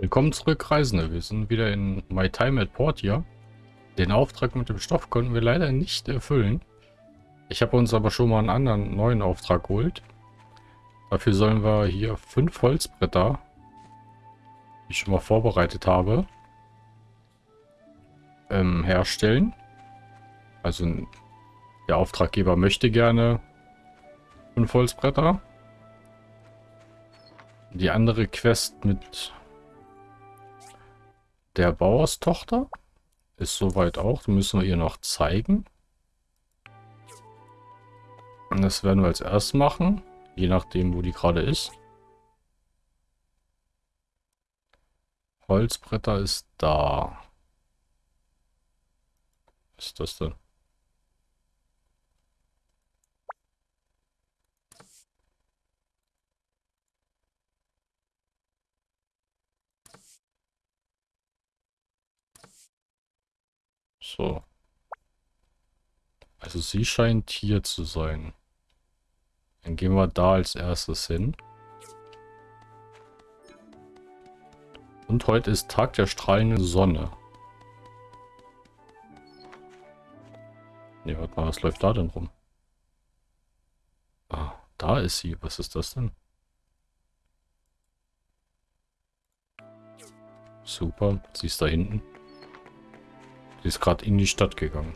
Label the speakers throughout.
Speaker 1: Willkommen zurück, Reisende. Wir sind wieder in My Time at Portia. Den Auftrag mit dem Stoff konnten wir leider nicht erfüllen. Ich habe uns aber schon mal einen anderen neuen Auftrag geholt. Dafür sollen wir hier fünf Holzbretter, die ich schon mal vorbereitet habe, ähm, herstellen. Also der Auftraggeber möchte gerne fünf Holzbretter. Die andere Quest mit der Bauerstochter ist soweit auch. Das müssen wir ihr noch zeigen. Und das werden wir als erstes machen. Je nachdem, wo die gerade ist. Holzbretter ist da. Was ist das denn? So. Also sie scheint hier zu sein. Dann gehen wir da als erstes hin. Und heute ist Tag der strahlenden Sonne. Ne, warte mal, was läuft da denn rum? Ah, da ist sie. Was ist das denn? Super, sie ist da hinten. Sie ist gerade in die Stadt gegangen.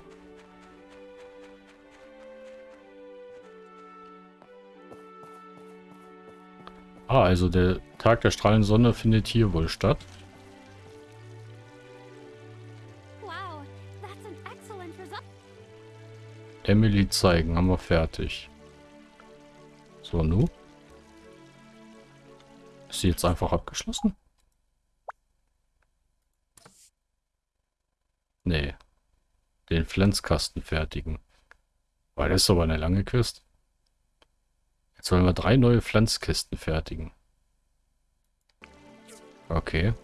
Speaker 1: Ah, also der Tag der strahlenden Sonne findet hier wohl statt. Emily zeigen, haben wir fertig. So, nu? Ist sie jetzt einfach abgeschlossen? Nee. Den Pflanzkasten fertigen. Weil das ist aber eine lange Quest. Jetzt sollen wir drei neue Pflanzkisten fertigen. Okay.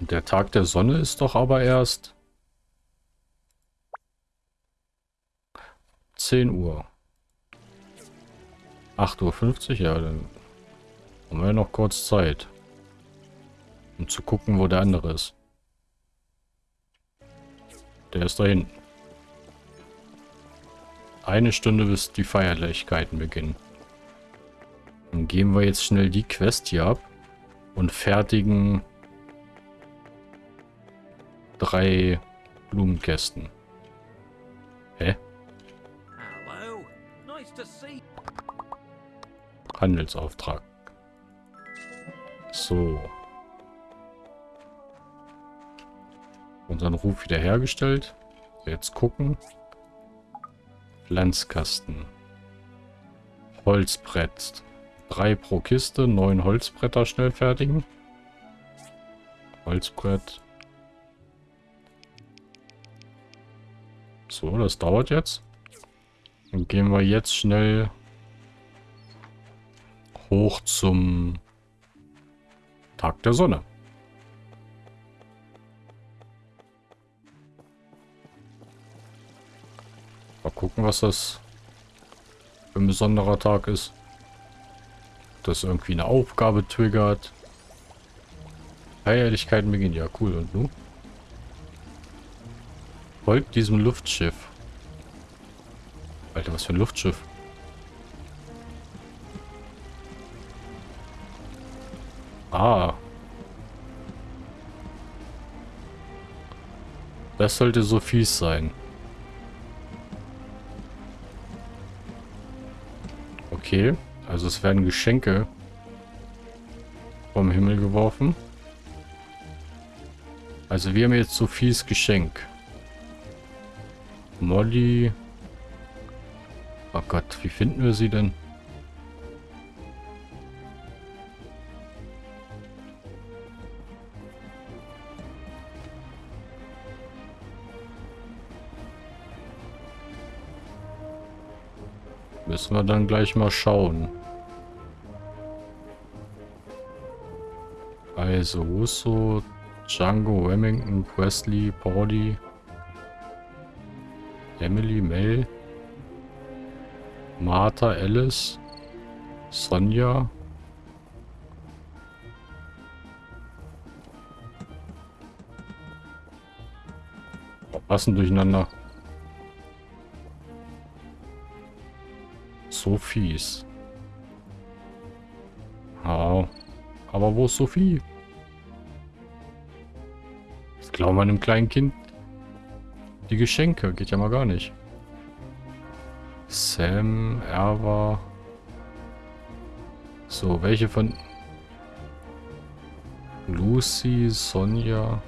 Speaker 1: Und der Tag der Sonne ist doch aber erst 10 Uhr. 8.50 Uhr, ja, dann haben wir noch kurz Zeit. Um zu gucken, wo der andere ist. Der ist da hinten. Eine Stunde bis die Feierlichkeiten beginnen. Dann geben wir jetzt schnell die Quest hier ab und fertigen drei Blumenkästen. Hä? Handelsauftrag. So. Unseren Ruf wiederhergestellt. Jetzt gucken. Pflanzkasten. Holzbrett. Drei pro Kiste. Neun Holzbretter schnell fertigen. Holzbrett. So, das dauert jetzt. Dann gehen wir jetzt schnell hoch zum Tag der Sonne. Gucken, was das für ein besonderer Tag ist. Das irgendwie eine Aufgabe triggert. Feierlichkeiten beginnen. Ja, cool. Und nun? Folgt diesem Luftschiff. Alter, was für ein Luftschiff. Ah. Das sollte so fies sein. Okay, also es werden Geschenke vom Himmel geworfen. Also wir haben jetzt Sophies Geschenk. Molly. Oh Gott, wie finden wir sie denn? müssen wir dann gleich mal schauen. Also Russo, Django, Remington, Presley, Pordy, Emily, Mel, Martha, Alice, Sonja. Passen durcheinander. So fies. Ja. Aber wo ist Sophie? Das glauben wir einem kleinen Kind. Die Geschenke. Geht ja mal gar nicht. Sam, Erwa. So, welche von... Lucy, Sonja...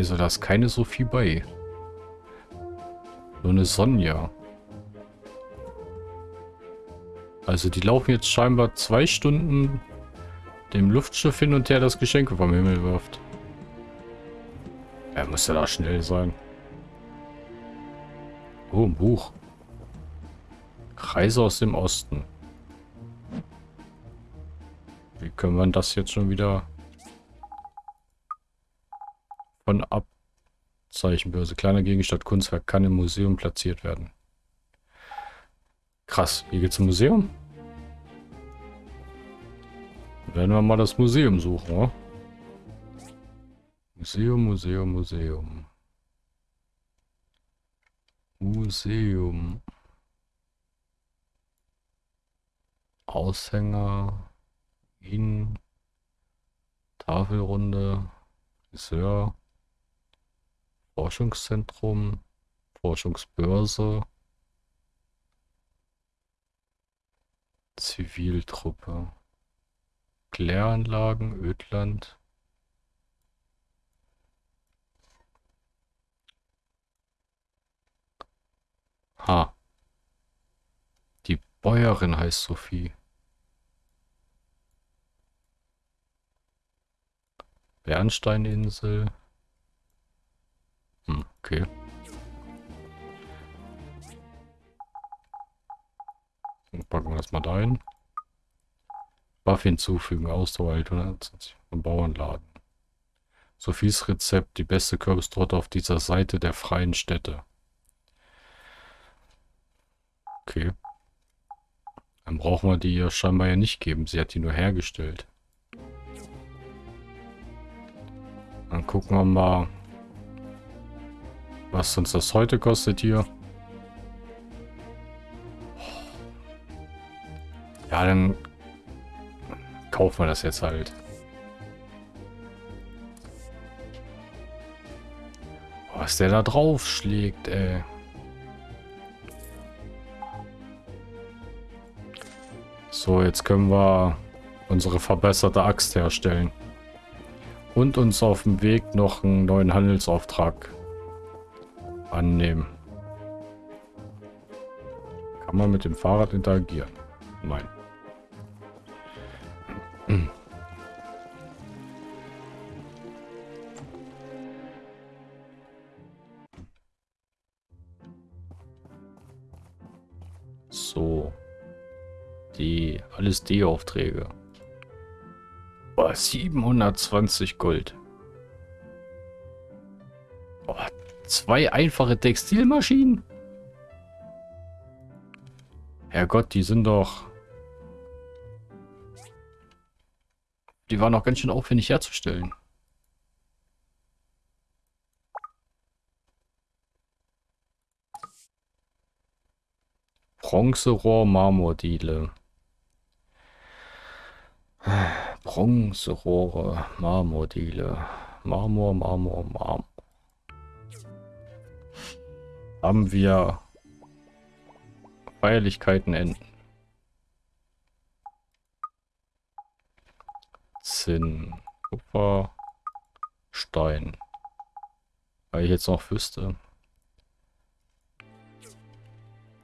Speaker 1: Also, da ist keine Sophie bei. Nur eine Sonja. Also die laufen jetzt scheinbar zwei Stunden dem Luftschiff hin und her das Geschenke vom Himmel wirft. Er muss ja da schnell sein. Oh, ein Buch. Kreise aus dem Osten. Wie können wir das jetzt schon wieder von Abzeichenbörse. Kleiner Gegenstand, Kunstwerk kann im Museum platziert werden. Krass, hier geht's zum Museum? Werden wir mal das Museum suchen, oder? Museum, Museum, Museum. Museum. Aushänger. In. Tafelrunde. Friseur. Forschungszentrum, Forschungsbörse, Ziviltruppe, Kläranlagen, Ödland. Ha. Die Bäuerin heißt Sophie. Bernsteininsel. Hm, okay. Dann packen wir das mal da ein. Buff hinzufügen, Ausdauer und Bauernladen. Sophies Rezept, die beste Kürbistorte auf dieser Seite der freien Städte. Okay. Dann brauchen wir die ja scheinbar ja nicht geben. Sie hat die nur hergestellt. Dann gucken wir mal, was uns das heute kostet hier. Ja, dann kaufen wir das jetzt halt. Was der da drauf schlägt, ey. So, jetzt können wir unsere verbesserte Axt herstellen. Und uns auf dem Weg noch einen neuen Handelsauftrag annehmen. Kann man mit dem Fahrrad interagieren? Nein. So. Die alles D-Aufträge. 720 Gold. Zwei einfache Textilmaschinen? Herrgott, die sind doch... Die waren auch ganz schön aufwendig herzustellen. Bronzerohr Marmordiele. Bronzerohre Marmordiele. Marmor, Marmor, Marmor haben wir Feierlichkeiten enden. Zinn, Kupfer, Stein. Weil ich jetzt noch wüsste.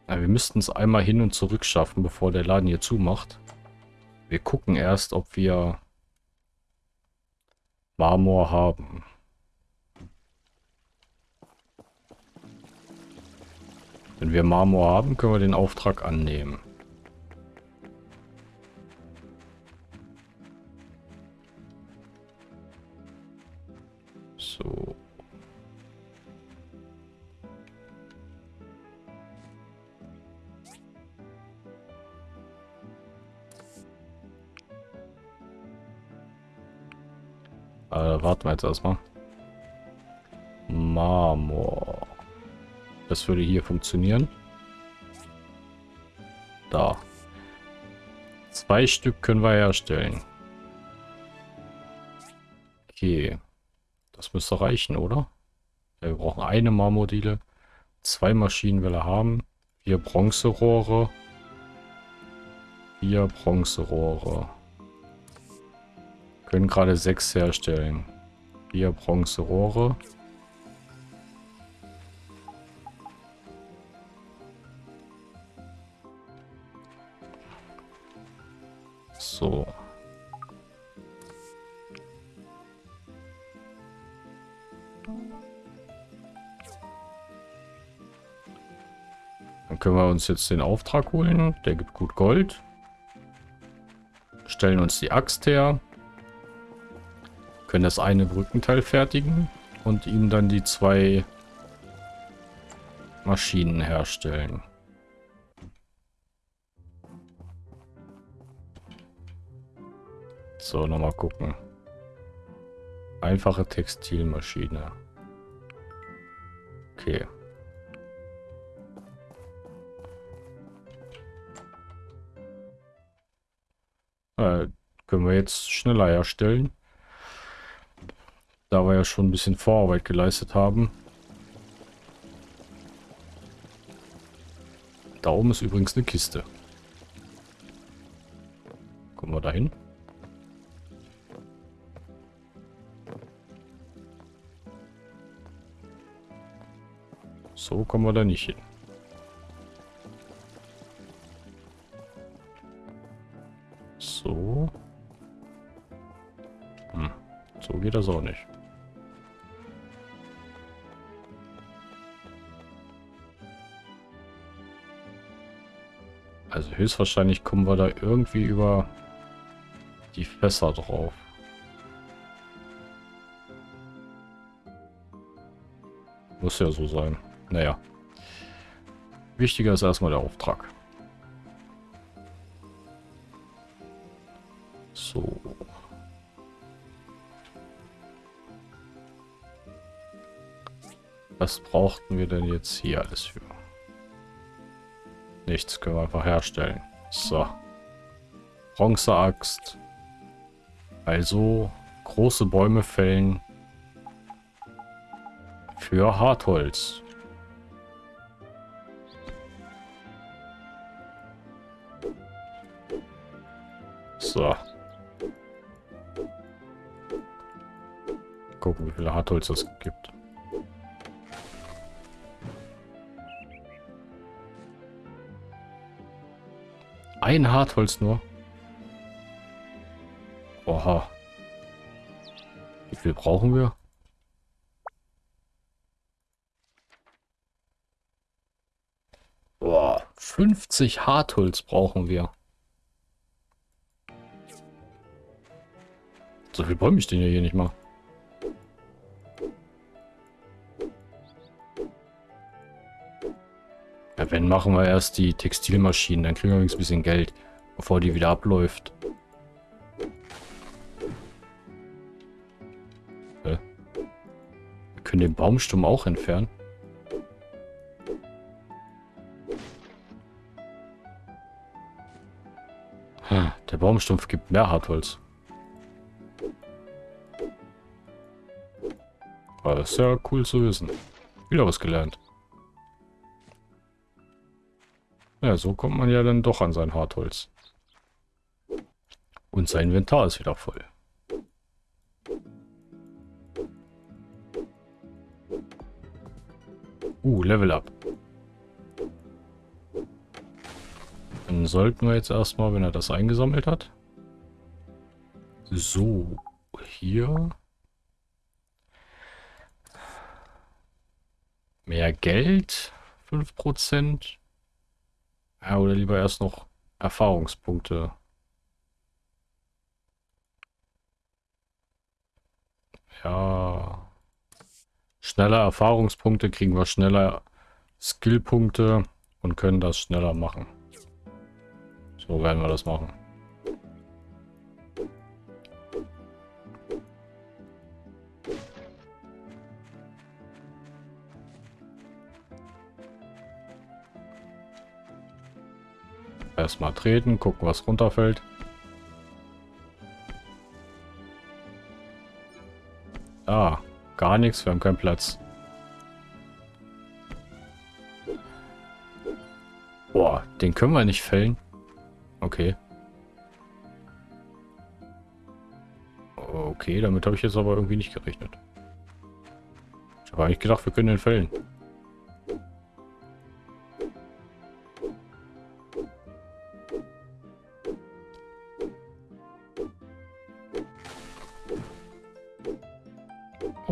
Speaker 1: Ja, wir müssten es einmal hin und zurück schaffen, bevor der Laden hier zumacht. Wir gucken erst, ob wir Marmor haben. Wenn wir Marmor haben, können wir den Auftrag annehmen. So. Äh, warten wir jetzt erstmal. Marmor. Das würde hier funktionieren. Da. Zwei Stück können wir herstellen. Okay. Das müsste reichen, oder? Wir brauchen eine Marmordiele. Zwei Maschinen will er haben. Vier Bronzerohre. Vier Bronzerohre. Können gerade sechs herstellen. Vier Bronzerohre. Uns jetzt den Auftrag holen. Der gibt gut Gold. Stellen uns die Axt her. Können das eine Brückenteil fertigen und ihm dann die zwei Maschinen herstellen. So, nochmal gucken. Einfache Textilmaschine. Okay. Können wir jetzt schneller herstellen. Da wir ja schon ein bisschen Vorarbeit geleistet haben. Da oben ist übrigens eine Kiste. Kommen wir dahin? So kommen wir da nicht hin. Geht das auch nicht. Also höchstwahrscheinlich kommen wir da irgendwie über die Fässer drauf. Muss ja so sein. Naja. Wichtiger ist erstmal der Auftrag. Was brauchten wir denn jetzt hier alles für? Nichts, können wir einfach herstellen. So. Bronzeaxt. Also große Bäume fällen für Hartholz. So. Gucken, wie viel Hartholz es gibt. Ein Hartholz nur. Oha. Wie viel brauchen wir? Boah, 50 Hartholz brauchen wir. So viel Bäume stehen ja hier nicht mal. Wenn machen wir erst die Textilmaschinen, dann kriegen wir übrigens ein bisschen Geld, bevor die wieder abläuft. Wir können den Baumstumm auch entfernen. Der Baumstumpf gibt mehr Hartholz. Das ist ja cool zu wissen. Wieder was gelernt. Ja, so kommt man ja dann doch an sein Hartholz. Und sein Inventar ist wieder voll. Uh, Level Up. Dann sollten wir jetzt erstmal, wenn er das eingesammelt hat. So, hier. Mehr Geld, 5%. Ja, oder lieber erst noch Erfahrungspunkte. Ja. Schneller Erfahrungspunkte kriegen wir schneller Skillpunkte und können das schneller machen. So werden wir das machen. Erstmal treten, gucken, was runterfällt. Ah, gar nichts, wir haben keinen Platz. Boah, den können wir nicht fällen. Okay. Okay, damit habe ich jetzt aber irgendwie nicht gerechnet. Ich habe eigentlich gedacht, wir können den fällen.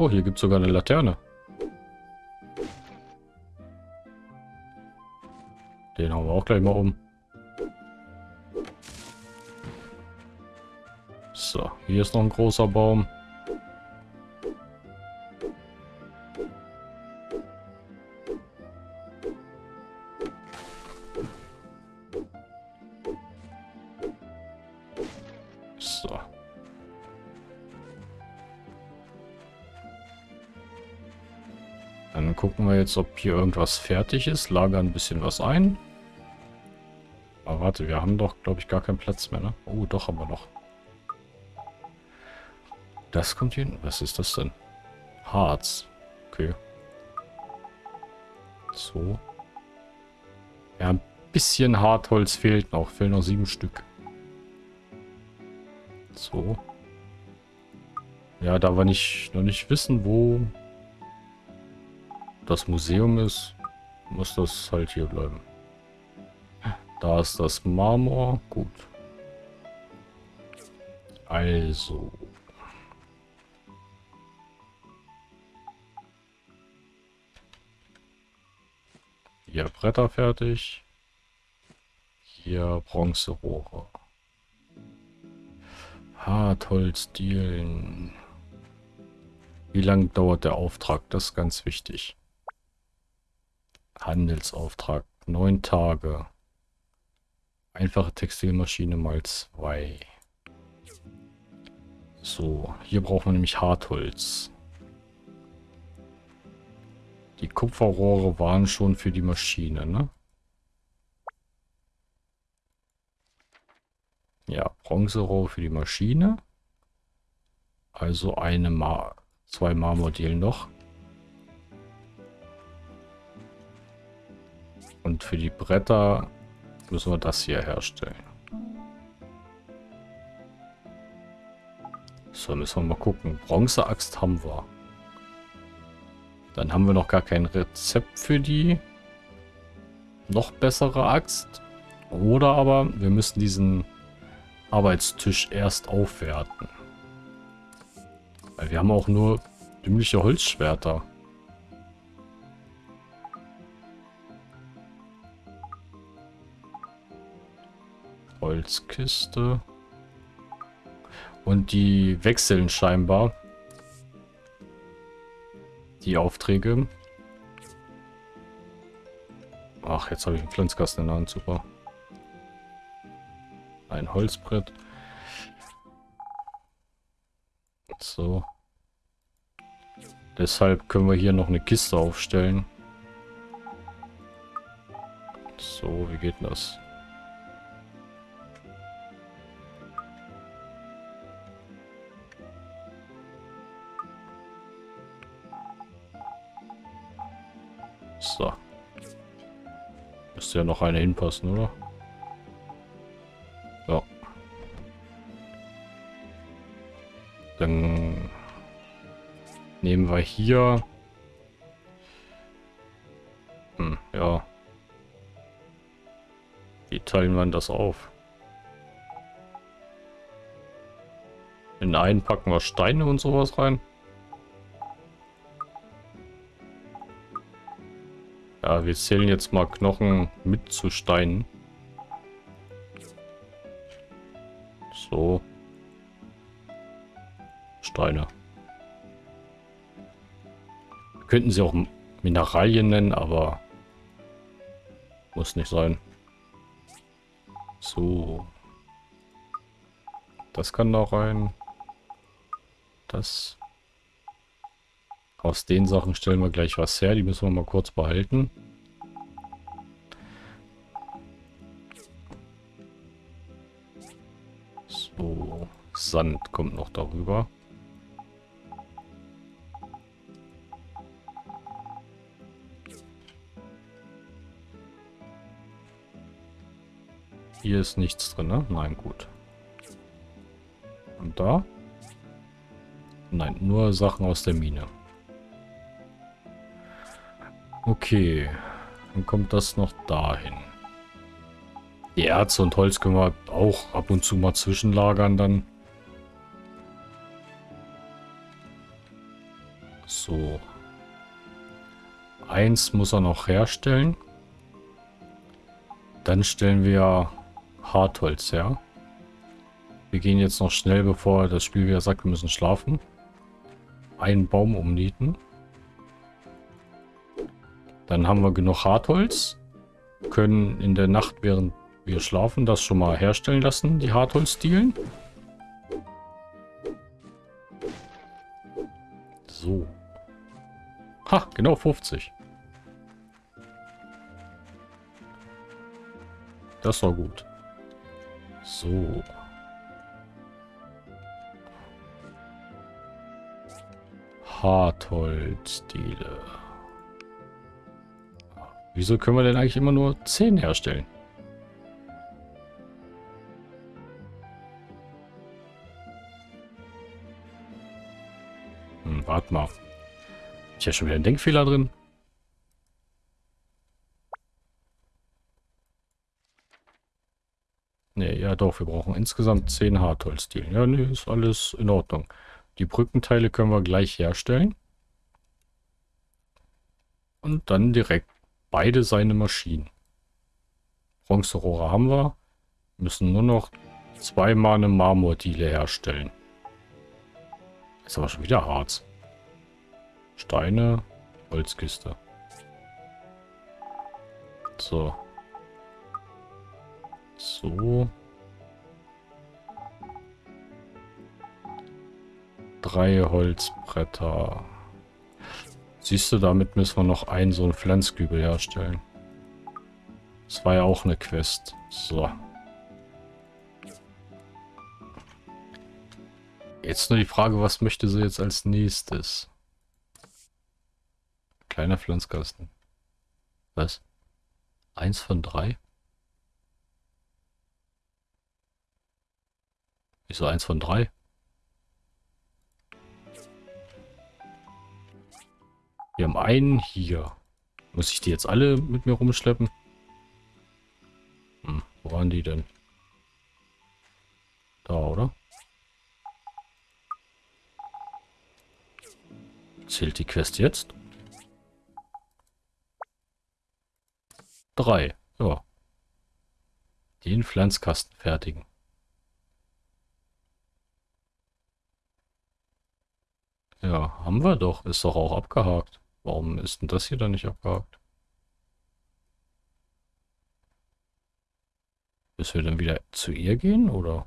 Speaker 1: Oh, hier gibt es sogar eine Laterne. Den haben wir auch gleich mal um. So, hier ist noch ein großer Baum. Jetzt, ob hier irgendwas fertig ist. Lagern ein bisschen was ein. Aber warte, wir haben doch, glaube ich, gar keinen Platz mehr, ne? Oh, doch haben wir noch. Das kommt hier hin. Was ist das denn? Harz. Okay. So. Ja, ein bisschen Hartholz fehlt noch. Fehlen noch sieben Stück. So. Ja, da wir nicht, noch nicht wissen, wo das Museum ist, muss das halt hier bleiben. Da ist das Marmor. Gut. Also. Hier Bretter fertig. Hier Bronzerohre. Hartholzdielen. Wie lange dauert der Auftrag? Das ist ganz wichtig. Handelsauftrag. Neun Tage. Einfache Textilmaschine mal zwei. So, hier brauchen wir nämlich Hartholz. Die Kupferrohre waren schon für die Maschine, ne? Ja, Bronzerohre für die Maschine. Also eine Ma zwei Marmordielen noch. Und für die Bretter müssen wir das hier herstellen. So, müssen wir mal gucken. Bronzeaxt haben wir. Dann haben wir noch gar kein Rezept für die noch bessere Axt. Oder aber wir müssen diesen Arbeitstisch erst aufwerten. Weil wir haben auch nur dümmliche Holzschwerter. Holzkiste. Und die wechseln scheinbar. Die Aufträge. Ach, jetzt habe ich einen Pflanzkasten in der Hand. Super. Ein Holzbrett. So. Deshalb können wir hier noch eine Kiste aufstellen. So, wie geht das? Müsste ja noch eine hinpassen, oder? Ja. Dann nehmen wir hier... Hm, ja. Wie teilen wir das auf? In einen packen wir Steine und sowas rein. Ja, wir zählen jetzt mal Knochen mit zu Steinen. So. Steine. Wir könnten sie auch Mineralien nennen, aber muss nicht sein. So. Das kann da rein. Das. Aus den Sachen stellen wir gleich was her. Die müssen wir mal kurz behalten. So. Sand kommt noch darüber. Hier ist nichts drin, ne? Nein, gut. Und da? Nein, nur Sachen aus der Mine. Okay. Dann kommt das noch dahin. Die Erze und Holz können wir auch ab und zu mal zwischenlagern dann. So. Eins muss er noch herstellen. Dann stellen wir Hartholz her. Wir gehen jetzt noch schnell, bevor das Spiel wieder sagt, wir müssen schlafen. Einen Baum umnieten. Dann haben wir genug Hartholz. Können in der Nacht, während wir schlafen, das schon mal herstellen lassen, die Hartholzdielen. So. Ha, genau 50. Das war gut. So. Hartholzdiele. Wieso können wir denn eigentlich immer nur 10 herstellen? Hm, warte mal. Ich habe schon wieder einen Denkfehler drin. Ne, ja doch, wir brauchen insgesamt 10 Hartholzdielen. Ja, ne, ist alles in Ordnung. Die Brückenteile können wir gleich herstellen. Und dann direkt beide seine Maschinen. Bronzerohre haben wir. Müssen nur noch zweimal eine Marmordiele herstellen. Ist aber schon wieder Harz. Steine, Holzkiste. So. So. Drei Holzbretter. Siehst du, damit müssen wir noch einen so einen Pflanzkübel herstellen. Das war ja auch eine Quest. So. Jetzt nur die Frage, was möchte sie jetzt als nächstes? Kleiner Pflanzkasten. Was? Eins von drei? Wieso eins von drei? Wir haben einen hier. Muss ich die jetzt alle mit mir rumschleppen? Hm, wo waren die denn? Da, oder? Zählt die Quest jetzt? Drei. Ja. Den Pflanzkasten fertigen. Ja, haben wir doch. Ist doch auch abgehakt. Warum ist denn das hier dann nicht abgehakt? Müssen wir dann wieder zu ihr gehen, oder?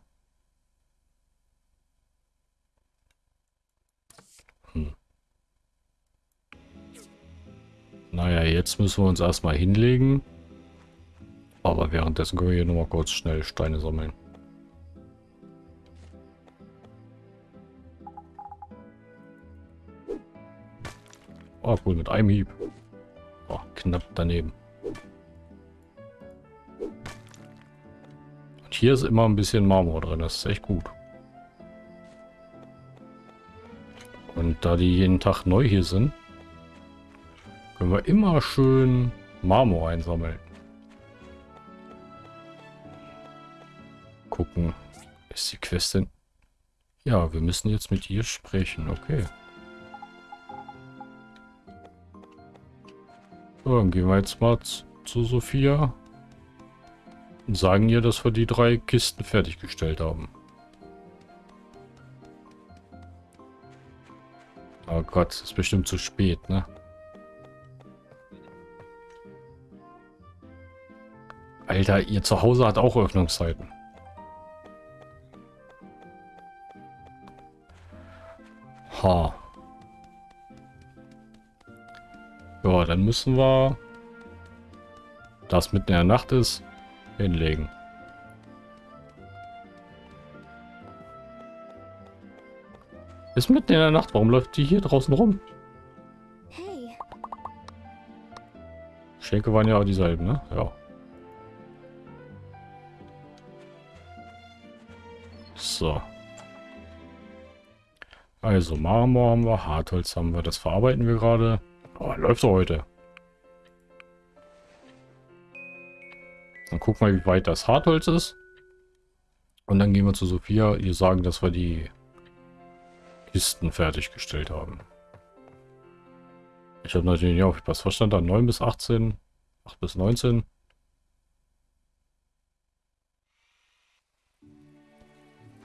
Speaker 1: Hm. Naja, jetzt müssen wir uns erstmal hinlegen. Aber währenddessen können wir hier nochmal kurz schnell Steine sammeln. Oh, cool, mit einem Hieb. Oh, knapp daneben. Und hier ist immer ein bisschen Marmor drin, das ist echt gut. Und da die jeden Tag neu hier sind, können wir immer schön Marmor einsammeln. Gucken. Ist die Quest denn? Ja, wir müssen jetzt mit ihr sprechen. Okay. So, dann gehen wir jetzt mal zu Sophia und sagen ihr, dass wir die drei Kisten fertiggestellt haben. Oh Gott, ist bestimmt zu spät, ne? Alter, ihr Zuhause hat auch Öffnungszeiten. Ha. Ja, dann müssen wir das mitten in der Nacht ist, hinlegen. Ist mitten in der Nacht. Warum läuft die hier draußen rum? Hey. Schenke waren ja auch dieselben, ne? Ja. So. Also Marmor haben wir, Hartholz haben wir, das verarbeiten wir gerade. Oh, läuft doch heute. Dann gucken wir, wie weit das Hartholz ist. Und dann gehen wir zu Sophia, ihr sagen, dass wir die Kisten fertiggestellt haben. Ich habe natürlich nicht aufgepasst. Was stand da? 9 bis 18? 8 bis 19?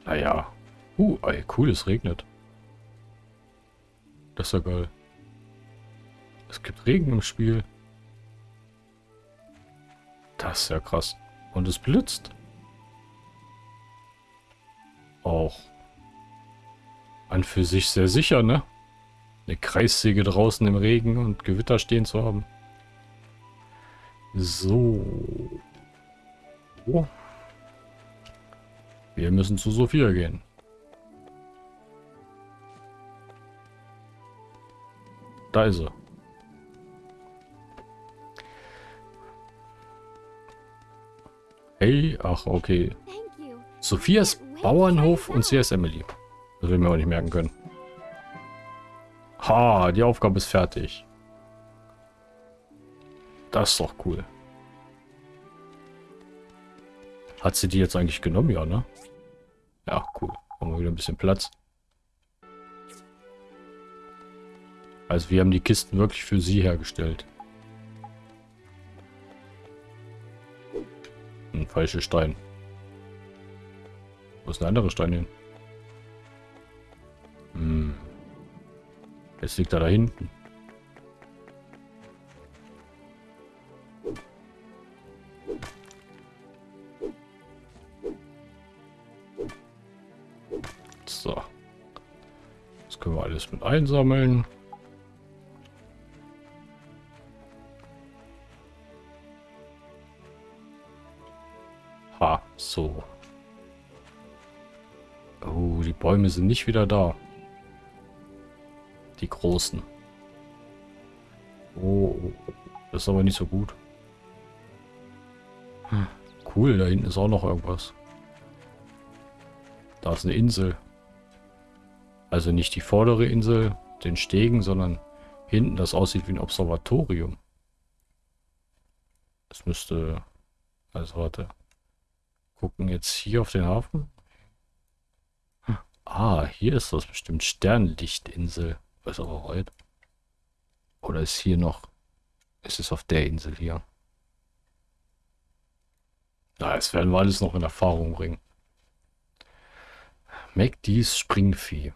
Speaker 1: Naja. Uh, ey, cool, es regnet. Das ist ja geil. Es gibt Regen im Spiel. Das ist ja krass. Und es blitzt. Auch. An für sich sehr sicher, ne? Eine Kreissäge draußen im Regen und Gewitter stehen zu haben. So. Oh. Wir müssen zu Sophia gehen. Da ist er. Hey, ach, okay. Sophias Bauernhof und sie ist Emily. Das will ich mir auch nicht merken können. Ha, die Aufgabe ist fertig. Das ist doch cool. Hat sie die jetzt eigentlich genommen? Ja, ne? Ja, cool. Haben wir wieder ein bisschen Platz. Also wir haben die Kisten wirklich für sie hergestellt. Ein falscher Stein. Wo ist ein anderer Stein hin? Hm. Jetzt liegt er da hinten. So. Das können wir alles mit einsammeln. Bäume sind nicht wieder da. Die großen. Oh, das ist aber nicht so gut. Hm, cool, da hinten ist auch noch irgendwas. Da ist eine Insel. Also nicht die vordere Insel, den Stegen, sondern hinten, das aussieht wie ein Observatorium. Das müsste... Also warte gucken jetzt hier auf den Hafen. Ah, hier ist das bestimmt Sternlichtinsel. Was aber heute. Oder ist hier noch... Ist es auf der Insel hier? Na, das werden wir alles noch in Erfahrung bringen. McDee's Springvieh.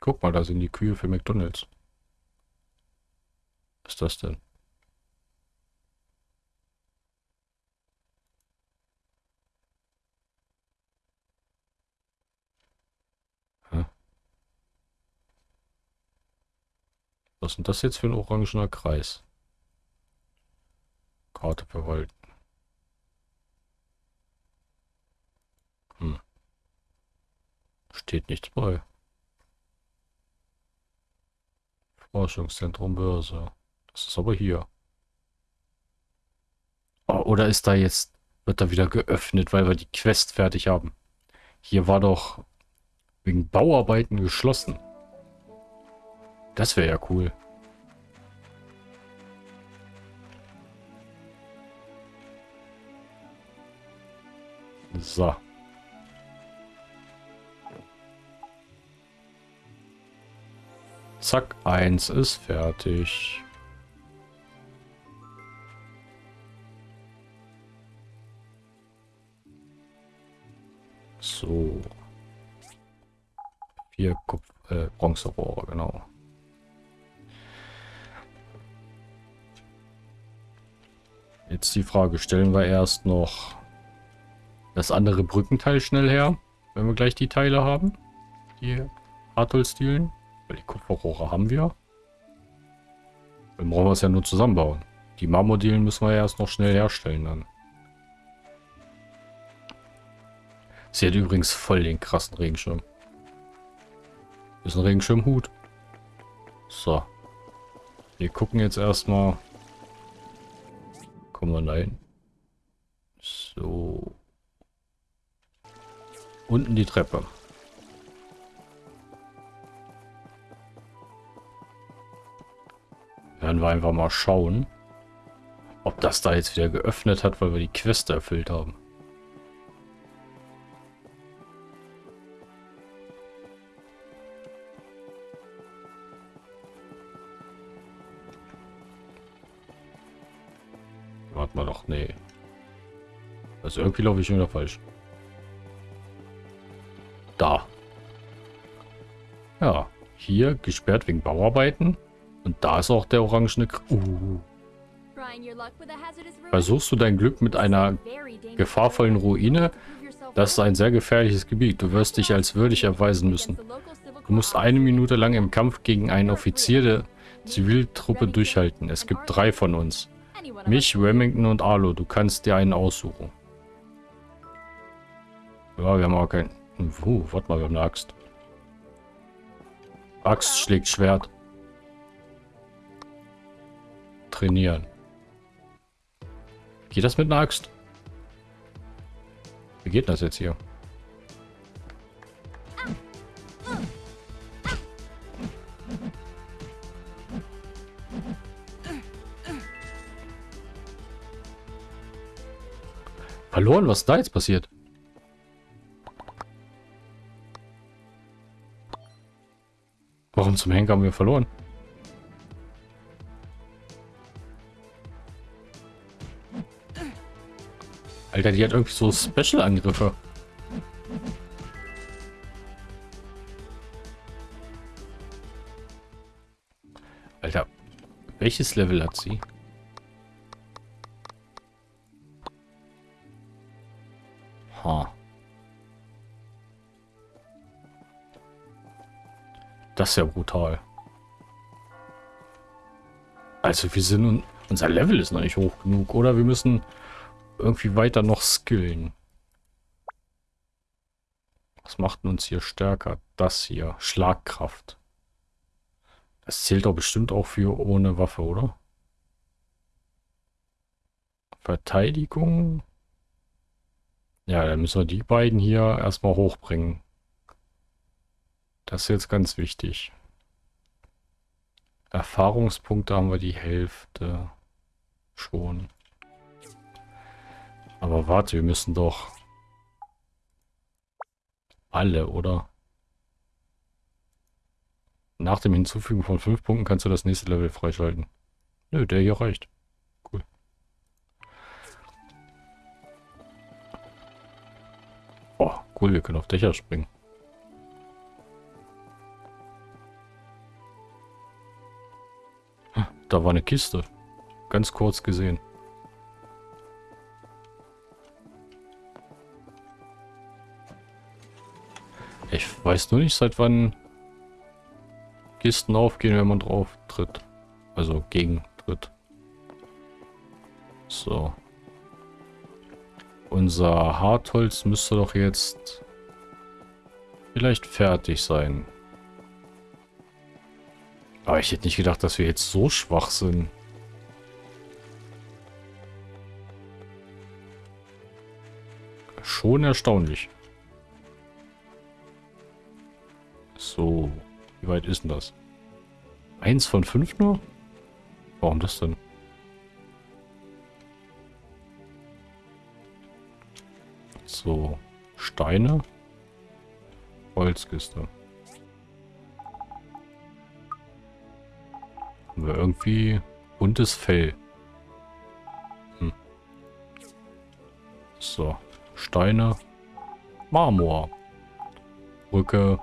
Speaker 1: Guck mal, da sind die Kühe für McDonalds. Was ist das denn? Was ist denn das jetzt für ein orangener Kreis? Karte verwalten. Hm. Steht nichts bei. Forschungszentrum Börse. Das ist aber hier. Oh, oder ist da jetzt, wird da wieder geöffnet, weil wir die Quest fertig haben? Hier war doch wegen Bauarbeiten geschlossen. Das wäre ja cool. So. Zack, eins ist fertig. So. Vier Kupf äh, Bronzerohre, genau. Jetzt die Frage, stellen wir erst noch das andere Brückenteil schnell her, wenn wir gleich die Teile haben, die Hartholzdielen, weil die Kupferrohre haben wir. Dann brauchen wir es ja nur zusammenbauen. Die Marmordielen müssen wir ja erst noch schnell herstellen dann. Sie hat übrigens voll den krassen Regenschirm. Ist ein Regenschirmhut. So. Wir gucken jetzt erstmal. Kommen wir rein. So. Unten die Treppe. Werden wir einfach mal schauen, ob das da jetzt wieder geöffnet hat, weil wir die Queste erfüllt haben. Also irgendwie laufe ich schon wieder falsch. Da. Ja, hier gesperrt wegen Bauarbeiten. Und da ist auch der orangene... K uh. Versuchst du dein Glück mit einer gefahrvollen Ruine? Das ist ein sehr gefährliches Gebiet. Du wirst dich als würdig erweisen müssen. Du musst eine Minute lang im Kampf gegen einen Offizier der Ziviltruppe durchhalten. Es gibt drei von uns. Mich, Remington und Arlo. Du kannst dir einen aussuchen. Ja, wir haben auch keinen... Uh, warte mal, wir haben eine Axt. Axt schlägt Schwert. Trainieren. Geht das mit einer Axt? Wie geht das jetzt hier? Verloren? Was da jetzt passiert? Warum zum Henker haben wir verloren? Alter, die hat irgendwie so Special-Angriffe. Alter, welches Level hat sie? Das ja brutal. Also wir sind... Unser Level ist noch nicht hoch genug, oder? Wir müssen irgendwie weiter noch skillen. Was macht uns hier stärker? Das hier. Schlagkraft. Das zählt doch bestimmt auch für ohne Waffe, oder? Verteidigung. Ja, dann müssen wir die beiden hier erstmal hochbringen. Das ist jetzt ganz wichtig. Erfahrungspunkte haben wir die Hälfte schon. Aber warte, wir müssen doch alle, oder? Nach dem Hinzufügen von 5 Punkten kannst du das nächste Level freischalten. Nö, der hier reicht. Cool. Oh, cool, wir können auf Dächer springen. Da war eine Kiste. Ganz kurz gesehen. Ich weiß nur nicht, seit wann Kisten aufgehen, wenn man drauf tritt. Also gegen tritt. So. Unser Hartholz müsste doch jetzt vielleicht fertig sein. Aber ich hätte nicht gedacht, dass wir jetzt so schwach sind. Schon erstaunlich. So, wie weit ist denn das? Eins von fünf nur? Warum das denn? So, Steine. Holzkiste. Haben wir irgendwie buntes Fell. Hm. So, Steine. Marmor. Brücke.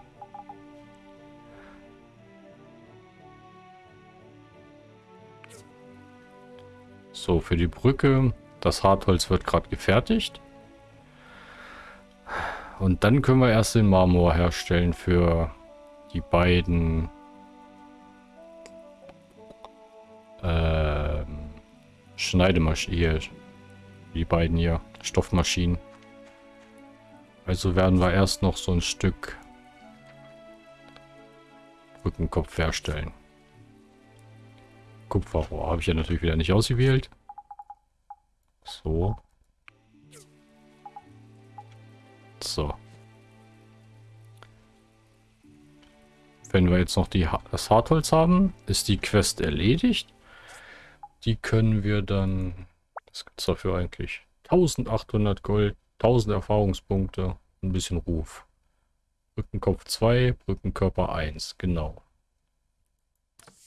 Speaker 1: So, für die Brücke. Das Hartholz wird gerade gefertigt. Und dann können wir erst den Marmor herstellen für die beiden Schneidemaschinen. Die beiden hier, Stoffmaschinen. Also werden wir erst noch so ein Stück Rückenkopf herstellen. Kupferrohr habe ich ja natürlich wieder nicht ausgewählt. So. So. Wenn wir jetzt noch die, das Hartholz haben, ist die Quest erledigt. Die können wir dann... Was gibt es dafür eigentlich? 1800 Gold, 1000 Erfahrungspunkte, ein bisschen Ruf. Brückenkopf 2, Brückenkörper 1, genau.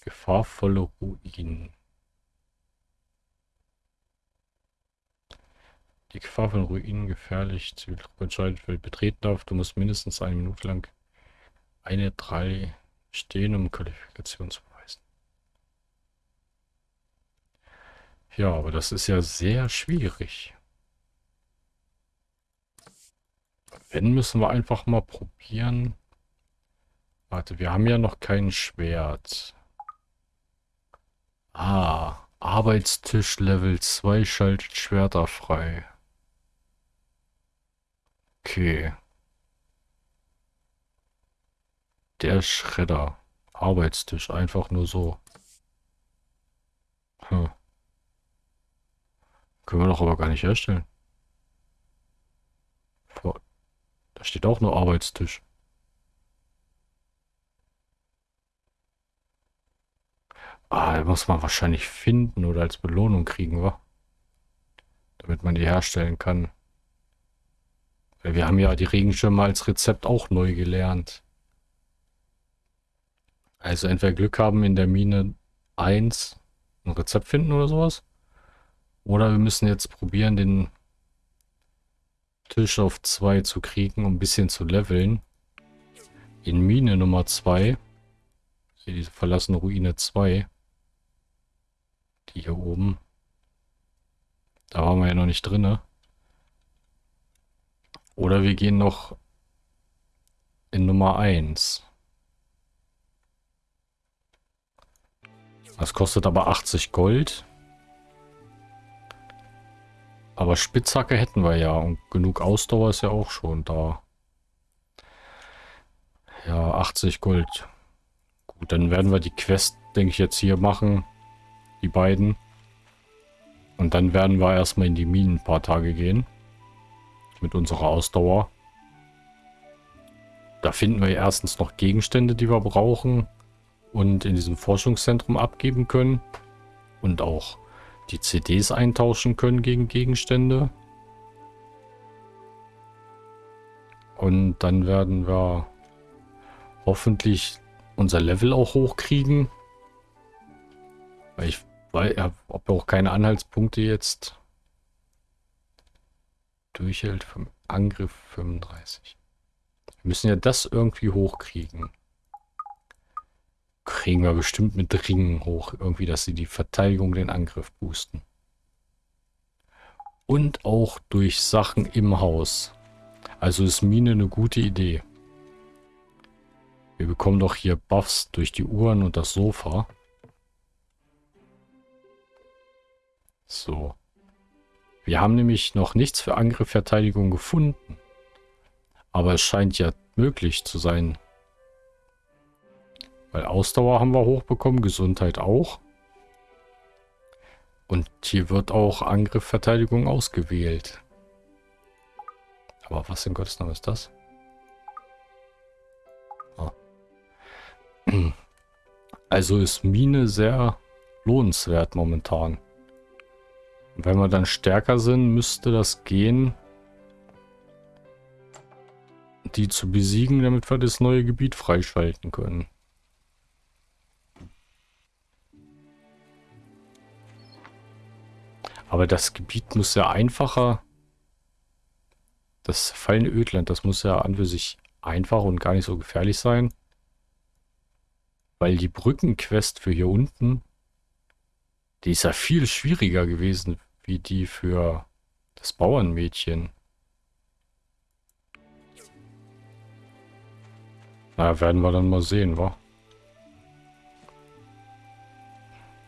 Speaker 1: Gefahrvolle Ruinen. Die Gefahr von Ruinen gefährlich. Ziviltruppe entscheidet, wer betreten darf. Du musst mindestens eine Minute lang eine, drei stehen, um Qualifikation zu Ja, aber das ist ja sehr schwierig. Wenn, müssen wir einfach mal probieren. Warte, wir haben ja noch kein Schwert. Ah, Arbeitstisch Level 2 schaltet Schwerter frei. Okay. Der Schredder. Arbeitstisch, einfach nur so. Hm. Können wir doch aber gar nicht herstellen. Da steht auch nur Arbeitstisch. Ah, muss man wahrscheinlich finden oder als Belohnung kriegen, wa? Damit man die herstellen kann. Weil wir haben ja die Regenschirme als Rezept auch neu gelernt. Also entweder Glück haben in der Mine 1 ein Rezept finden oder sowas. Oder wir müssen jetzt probieren, den Tisch auf 2 zu kriegen, um ein bisschen zu leveln. In Mine Nummer 2. Hier diese verlassene Ruine 2. Die hier oben. Da waren wir ja noch nicht drin. Oder wir gehen noch in Nummer 1. Das kostet aber 80 Gold. Aber Spitzhacke hätten wir ja und genug Ausdauer ist ja auch schon da. Ja, 80 Gold. Gut, dann werden wir die Quest, denke ich, jetzt hier machen. Die beiden. Und dann werden wir erstmal in die Minen ein paar Tage gehen. Mit unserer Ausdauer. Da finden wir erstens noch Gegenstände, die wir brauchen. Und in diesem Forschungszentrum abgeben können. Und auch die CDs eintauschen können gegen Gegenstände. Und dann werden wir hoffentlich unser Level auch hochkriegen. Weil ich ob auch keine Anhaltspunkte jetzt durchhält vom Angriff 35. Wir müssen ja das irgendwie hochkriegen kriegen wir bestimmt mit Ringen hoch. Irgendwie, dass sie die Verteidigung, den Angriff boosten. Und auch durch Sachen im Haus. Also ist Mine eine gute Idee. Wir bekommen doch hier Buffs durch die Uhren und das Sofa. So. Wir haben nämlich noch nichts für Angriff, Verteidigung gefunden. Aber es scheint ja möglich zu sein, weil Ausdauer haben wir hochbekommen, Gesundheit auch. Und hier wird auch Angriff, Verteidigung ausgewählt. Aber was in Gottes Namen ist das? Ah. Also ist Mine sehr lohnenswert momentan. wenn wir dann stärker sind, müsste das gehen, die zu besiegen, damit wir das neue Gebiet freischalten können. Aber das Gebiet muss ja einfacher. Das fallende Ödland, das muss ja an für sich einfach und gar nicht so gefährlich sein. Weil die Brückenquest für hier unten Die ist ja viel schwieriger gewesen, wie die für das Bauernmädchen. Na, werden wir dann mal sehen, wa?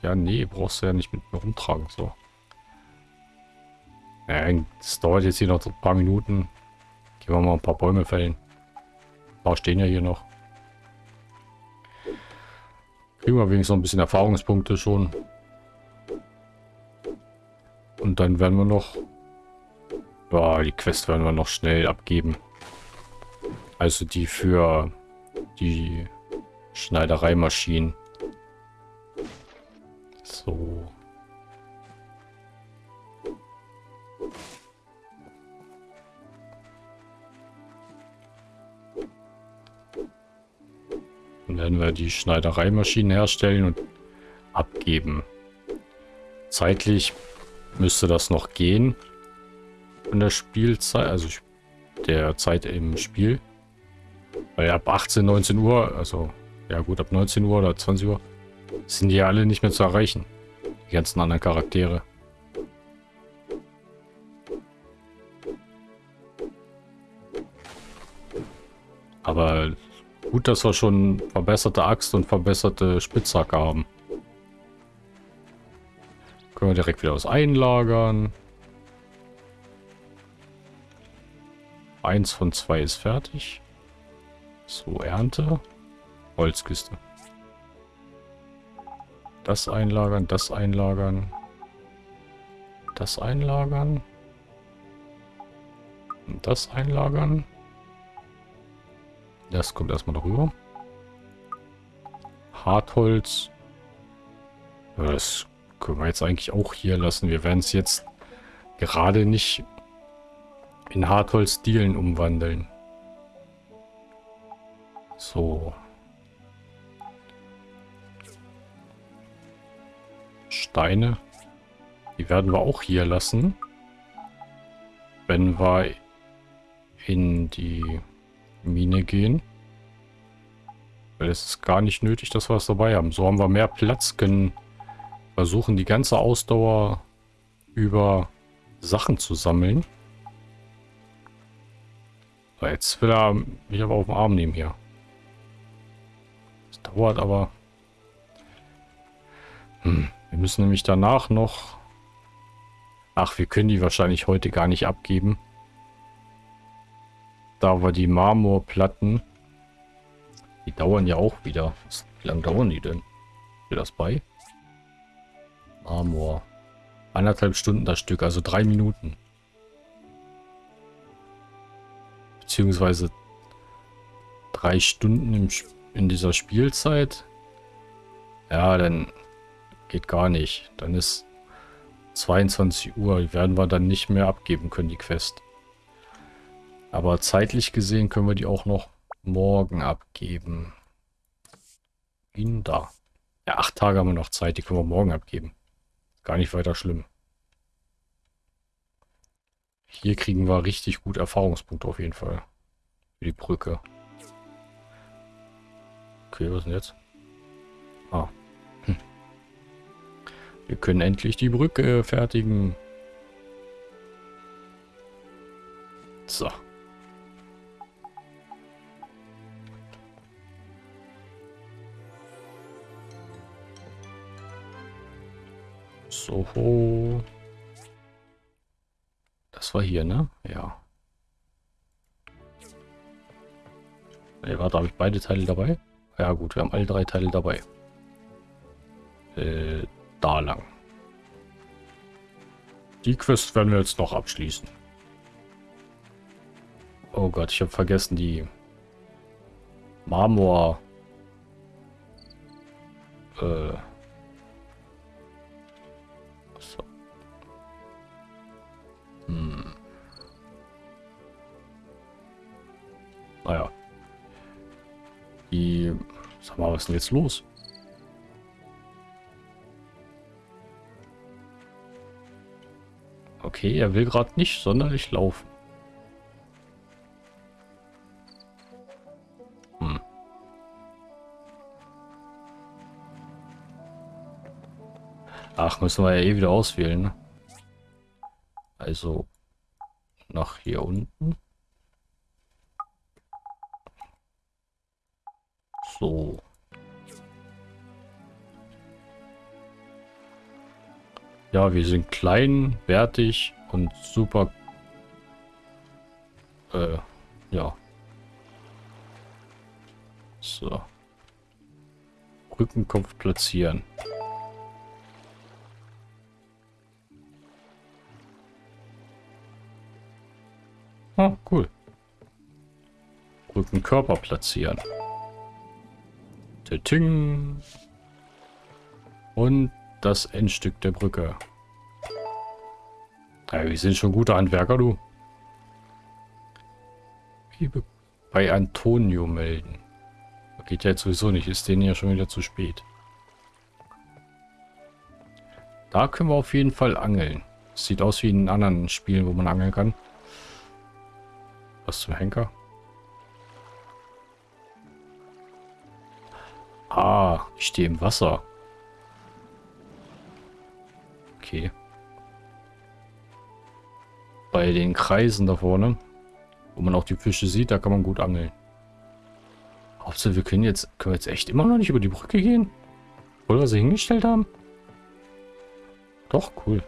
Speaker 1: Ja, nee, brauchst du ja nicht mit mir rumtragen, so. Das dauert jetzt hier noch ein paar Minuten. Gehen wir mal ein paar Bäume fällen. Ein paar stehen ja hier noch. Kriegen wir wenigstens noch ein bisschen Erfahrungspunkte schon. Und dann werden wir noch... Ja, die Quest werden wir noch schnell abgeben. Also die für die Schneidereimaschinen. So. Werden wir die Schneidereimaschinen herstellen und abgeben. Zeitlich müsste das noch gehen. Von der Spielzeit, also der Zeit im Spiel. Weil ab 18, 19 Uhr, also ja gut, ab 19 Uhr oder 20 Uhr, sind die alle nicht mehr zu erreichen. Die ganzen anderen Charaktere. Gut, dass wir schon verbesserte Axt und verbesserte Spitzhacke haben. Können wir direkt wieder was einlagern. Eins von zwei ist fertig. So, Ernte. Holzkiste. Das einlagern, das einlagern. Das einlagern. Und das einlagern. Das kommt erstmal darüber. Hartholz. Das können wir jetzt eigentlich auch hier lassen. Wir werden es jetzt gerade nicht in Hartholz-Dielen umwandeln. So. Steine. Die werden wir auch hier lassen. Wenn wir in die Mine gehen. Weil es ist gar nicht nötig, dass wir es dabei haben. So haben wir mehr Platz, können versuchen die ganze Ausdauer über Sachen zu sammeln. So, jetzt will er mich aber auf den Arm nehmen hier. Das dauert aber... Hm. Wir müssen nämlich danach noch... Ach, wir können die wahrscheinlich heute gar nicht abgeben. Da wir die Marmorplatten... Die dauern ja auch wieder. Wie lange dauern die denn? Steht das bei? Marmor. Eineinhalb Stunden das Stück, also drei Minuten. Beziehungsweise drei Stunden im, in dieser Spielzeit. Ja, dann Geht gar nicht. Dann ist 22 Uhr. Die werden wir dann nicht mehr abgeben können, die Quest. Aber zeitlich gesehen können wir die auch noch morgen abgeben. Ihn da. Ja, acht Tage haben wir noch Zeit. Die können wir morgen abgeben. Gar nicht weiter schlimm. Hier kriegen wir richtig gut Erfahrungspunkte auf jeden Fall. Für die Brücke. Okay, was denn jetzt? Ah, wir können endlich die Brücke fertigen. So. So. Das war hier, ne? Ja. Ne, warte, habe ich beide Teile dabei? Ja gut, wir haben alle drei Teile dabei. Äh, da lang. Die Quest werden wir jetzt noch abschließen. Oh Gott, ich habe vergessen die Marmor äh Die sag mal, was ist denn jetzt los? Okay, er will gerade nicht sonderlich laufen. Hm. Ach, müssen wir ja eh wieder auswählen. Ne? Also nach hier unten. So. Ja, wir sind klein, wertig und super. Äh, ja. So. Rückenkopf platzieren. Ah, cool. Rückenkörper platzieren. Und das Endstück der Brücke. Ja, wir sind schon gute Handwerker, du. Bei Antonio melden. Geht ja jetzt sowieso nicht. Ist denen ja schon wieder zu spät. Da können wir auf jeden Fall angeln. Sieht aus wie in anderen Spielen, wo man angeln kann. Was zum Henker? Ah, ich stehe im Wasser. Okay. Bei den Kreisen da vorne, wo man auch die Fische sieht, da kann man gut angeln. Hauptsache, wir können jetzt, können wir jetzt echt immer noch nicht über die Brücke gehen? Obwohl wir sie hingestellt haben? Doch, cool.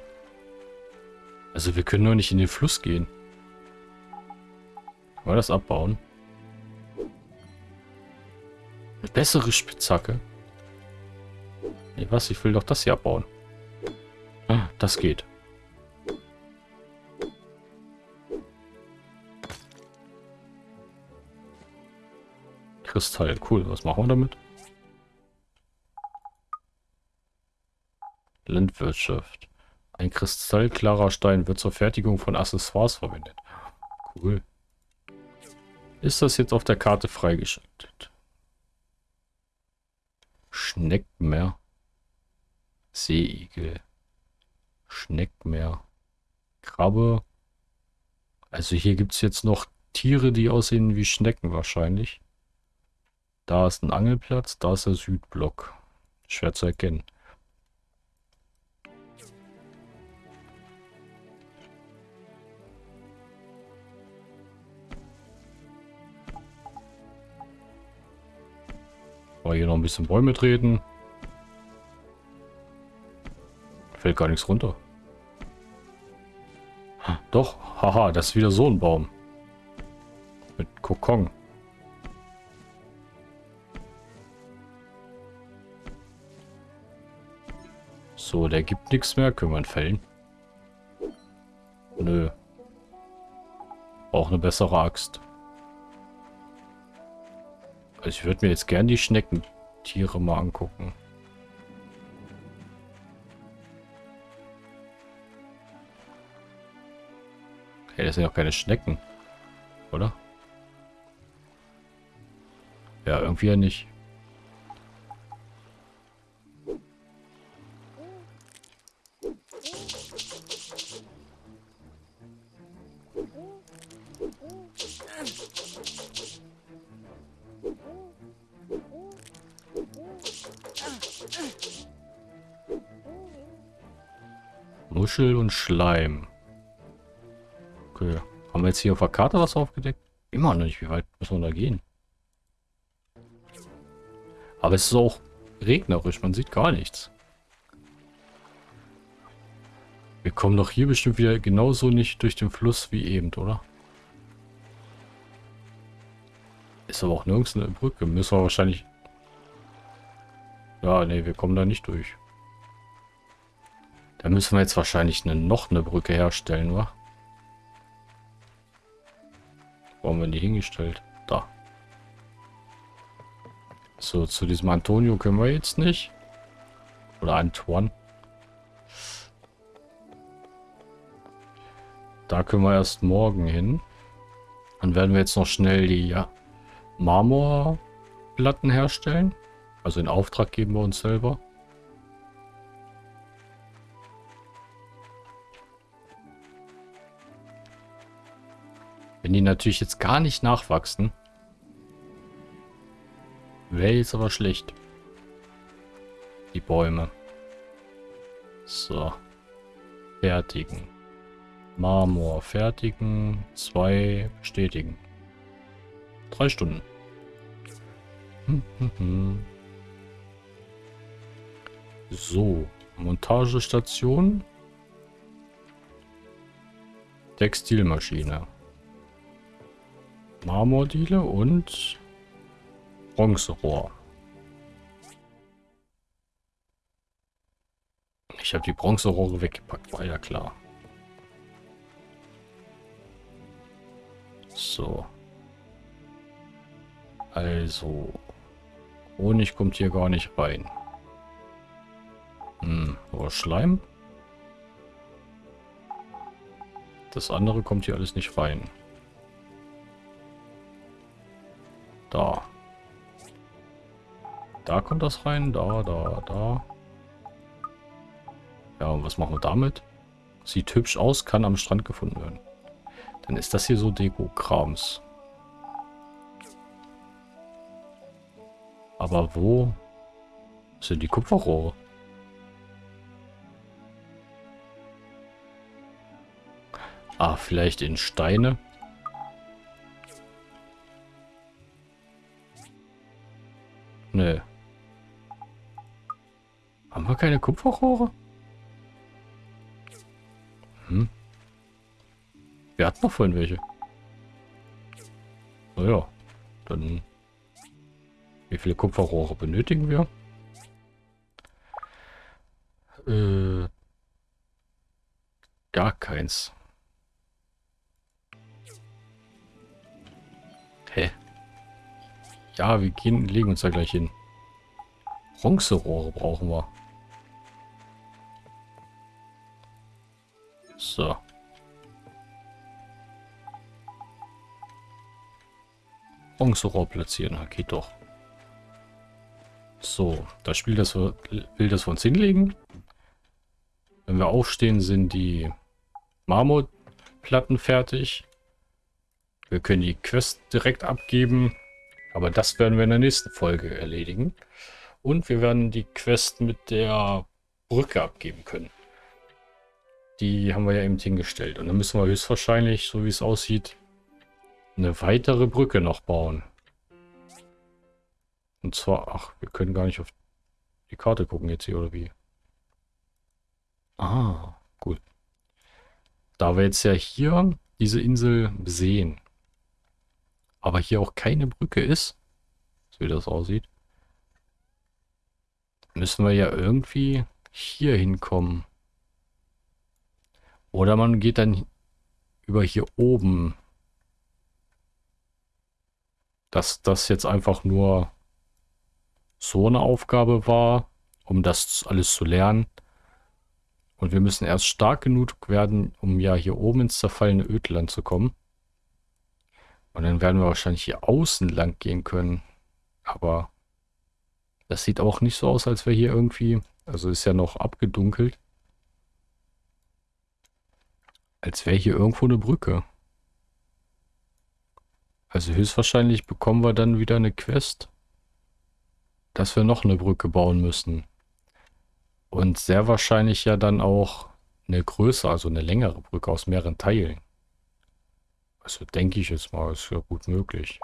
Speaker 1: Also wir können nur nicht in den Fluss gehen. Können wir das abbauen? Eine bessere Spitzhacke. Nee, was? Ich will doch das hier abbauen. Ah, das geht. Kristall. Cool. Was machen wir damit? Landwirtschaft. Ein kristallklarer Stein wird zur Fertigung von Accessoires verwendet. Cool. Ist das jetzt auf der Karte freigeschaltet? Schneckmeer. Seeigel. Schneckmeer. Krabbe. Also hier gibt es jetzt noch Tiere, die aussehen wie Schnecken wahrscheinlich. Da ist ein Angelplatz, da ist der Südblock. Schwer zu erkennen. Mal hier noch ein bisschen Bäume treten. Fällt gar nichts runter. Doch, haha, das ist wieder so ein Baum. Mit Kokon. So, der gibt nichts mehr. Können wir ihn fällen? Nö. Auch eine bessere Axt. Also ich würde mir jetzt gern die Schneckentiere mal angucken. Hey, das sind ja auch keine Schnecken. Oder? Ja, irgendwie ja nicht. Muschel und Schleim. Okay. Haben wir jetzt hier auf der Karte was aufgedeckt? Immer noch nicht. Wie weit müssen wir da gehen? Aber es ist auch regnerisch. Man sieht gar nichts. Wir kommen doch hier bestimmt wieder genauso nicht durch den Fluss wie eben, oder? Ist aber auch nirgends eine Brücke. Müssen wir wahrscheinlich... Ja, nee, wir kommen da nicht durch. Da müssen wir jetzt wahrscheinlich eine, noch eine Brücke herstellen, wa? Wo haben wir die hingestellt? Da. So, zu diesem Antonio können wir jetzt nicht. Oder Antoine. Da können wir erst morgen hin. Dann werden wir jetzt noch schnell die ja, Marmorplatten herstellen. Also in Auftrag geben wir uns selber. Wenn die natürlich jetzt gar nicht nachwachsen, wäre jetzt aber schlecht. Die Bäume. So. Fertigen. Marmor fertigen. Zwei bestätigen. Drei Stunden. Hm, hm, hm. So. Montagestation. Textilmaschine. Marmordiele und Bronzerohr. Ich habe die Bronzerohre weggepackt, war ja klar. So. Also. Honig kommt hier gar nicht rein. Hm, aber Schleim? Das andere kommt hier alles nicht rein. Da. Da kommt das rein, da, da, da. Ja, und was machen wir damit? Sieht hübsch aus, kann am Strand gefunden werden. Dann ist das hier so Deko-Krams. Aber wo sind die Kupferrohre? Ah, vielleicht in Steine. Keine Kupferrohre? Hm. Wir hatten noch vorhin welche. Naja, dann... Wie viele Kupferrohre benötigen wir? Äh, gar keins. Hä? Ja, wir gehen, legen uns da gleich hin. Bronzerohre brauchen wir. Bronzerohr platzieren, geht doch. So, das Spiel das wir, will das wir uns hinlegen. Wenn wir aufstehen, sind die Marmorplatten fertig. Wir können die Quest direkt abgeben. Aber das werden wir in der nächsten Folge erledigen. Und wir werden die Quest mit der Brücke abgeben können. Die haben wir ja eben hingestellt. Und dann müssen wir höchstwahrscheinlich, so wie es aussieht, eine weitere Brücke noch bauen. Und zwar, ach, wir können gar nicht auf die Karte gucken jetzt hier, oder wie? Ah, gut. Da wir jetzt ja hier diese Insel sehen, aber hier auch keine Brücke ist, so wie das aussieht, müssen wir ja irgendwie hier hinkommen. Oder man geht dann über hier oben. Dass das jetzt einfach nur so eine Aufgabe war, um das alles zu lernen. Und wir müssen erst stark genug werden, um ja hier oben ins zerfallene Ödland zu kommen. Und dann werden wir wahrscheinlich hier außen lang gehen können. Aber das sieht auch nicht so aus, als wäre hier irgendwie... Also ist ja noch abgedunkelt. Als wäre hier irgendwo eine Brücke. Also höchstwahrscheinlich bekommen wir dann wieder eine Quest, dass wir noch eine Brücke bauen müssen. Und sehr wahrscheinlich ja dann auch eine größere, also eine längere Brücke aus mehreren Teilen. Also denke ich jetzt mal, ist ja gut möglich.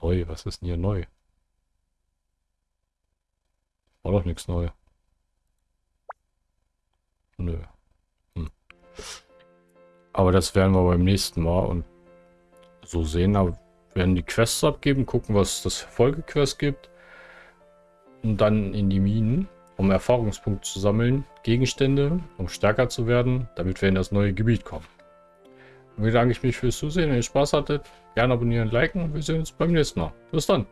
Speaker 1: Neu, was ist denn hier neu? War doch nichts neu. Nö. Hm. Aber das werden wir beim nächsten Mal und so sehen. Aber werden die Quests abgeben, gucken, was das Folgequest gibt. Und dann in die Minen, um Erfahrungspunkte zu sammeln, Gegenstände, um stärker zu werden, damit wir in das neue Gebiet kommen. Und bedanke ich mich fürs Zusehen. Wenn ihr Spaß hattet, gerne abonnieren, liken. Wir sehen uns beim nächsten Mal. Bis dann.